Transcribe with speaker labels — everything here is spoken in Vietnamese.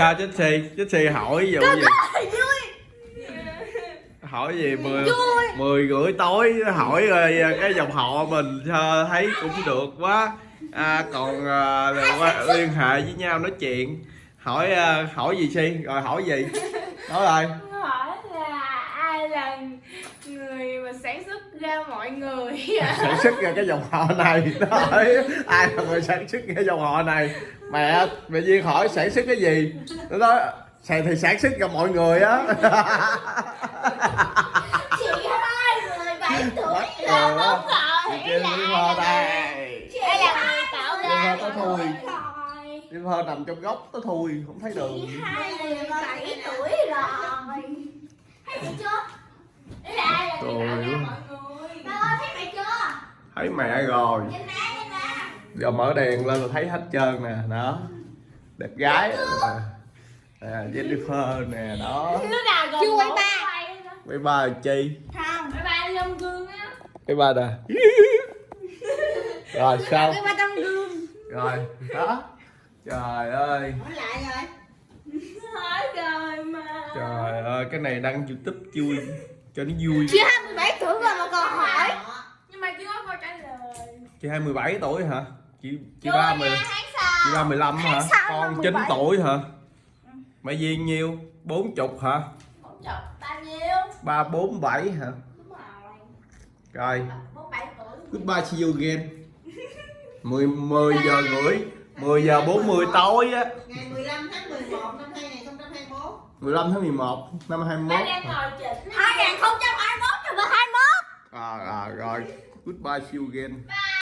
Speaker 1: sao chết si chết si hỏi ví dụ gì hỏi gì? Mười mười rưỡi tối hỏi rồi cái dòng họ mình sao thấy cũng được quá. À, còn à, liên hệ với nhau nói chuyện. Hỏi à, hỏi gì si rồi hỏi gì? Nói rồi
Speaker 2: là người mà sản xuất ra mọi người.
Speaker 1: Sản xuất ra cái dòng họ này. Hỏi ai là người sản xuất ra dòng họ này? Mẹ mẹ duyên hỏi sản xuất cái gì? Nó nói "Sản- thì sản xuất ra mọi người á.
Speaker 2: Chị hai mười bảy tuổi
Speaker 1: Mất
Speaker 2: là
Speaker 1: rồi
Speaker 2: không
Speaker 1: Chị Liên Hoa đây.
Speaker 2: Đây là người tạo
Speaker 1: Liên
Speaker 2: ra
Speaker 1: Hoa có thui.
Speaker 2: rồi.
Speaker 1: Liên Hoa nằm trong góc có thui không thấy đường.
Speaker 2: chị hai mười bảy tuổi rồi thấy mẹ chưa đây là ai là
Speaker 1: Trời
Speaker 2: người tạo
Speaker 1: ơi.
Speaker 2: ra mọi người ba ơi thấy mẹ chưa?
Speaker 1: Thấy mẹ rồi. Giờ mở đèn lên là thấy hết trơn nè đó. Đẹp gái. nè nè Jennifer nè đó.
Speaker 3: Chưa quay ba.
Speaker 2: quay
Speaker 1: ba là chi?
Speaker 3: Không
Speaker 2: Bye bye Long Gương á.
Speaker 1: Mấy ba nè rồi sao?
Speaker 3: cái ba trong gương.
Speaker 1: Rồi đó. Trời ơi.
Speaker 3: Hỏi lại rồi.
Speaker 2: Rồi mà.
Speaker 1: Trời ơi cái này đăng youtube vui cho nó vui.
Speaker 3: Chị 27 tuổi rồi mà còn hỏi.
Speaker 2: Nhưng mà chưa có câu trả lời.
Speaker 1: Chị hai mười bảy tuổi hả? Chị chị ba mười
Speaker 2: tháng
Speaker 1: chị
Speaker 2: sau
Speaker 1: ba mười lăm hả? Con chín
Speaker 3: 17?
Speaker 1: tuổi hả? Mẹ duyên nhiêu? Bốn chục hả?
Speaker 2: Bốn chục. Bao nhiêu?
Speaker 1: ba bốn bảy hả?
Speaker 2: Đúng rồi. Bốn bảy
Speaker 1: goodbye see you again. 10 10 giờ rưỡi. 10 giờ 40 tối á.
Speaker 3: Ngày 15 tháng 11 năm 2021
Speaker 1: 15 tháng 11 năm
Speaker 2: Ba
Speaker 1: 21
Speaker 2: đang ngồi chỉnh
Speaker 3: 2021 rồi mà 21
Speaker 1: à, à, rồi. Goodbye see you again